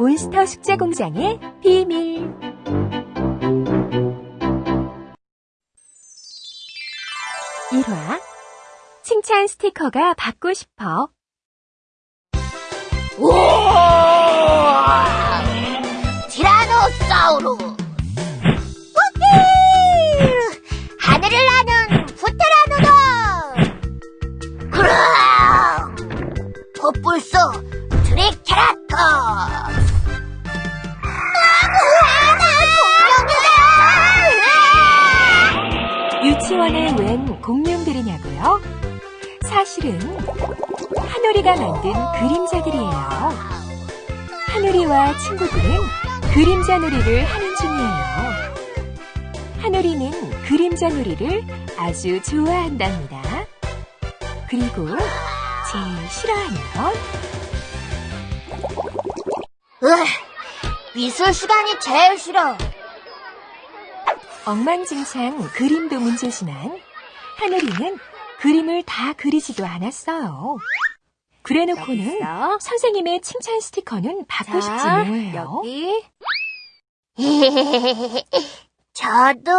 몬스터 숙제 공장의 비밀. 일화 칭찬 스티커가 받고 싶어. 우와! 티라노사우루! 우후! 하늘을 나는 후테라노다! 그랑! 코뿔소 트리 유치원에 웬 공룡들이냐고요? 사실은 하늘이가 만든 그림자들이에요. 하늘이와 친구들은 그림자 놀이를 하는 중이에요. 하늘이는 그림자 놀이를 아주 좋아한답니다. 그리고 제일 싫어하는 건 으, 미술 시간이 제일 싫어. 엉망진창 그림도 문제지만 하늘이는 그림을 다 그리지도 않았어요. 그래놓고는. 선생님의 칭찬 스티커는 받고 싶지 자, 뭐예요. 여기. 저도.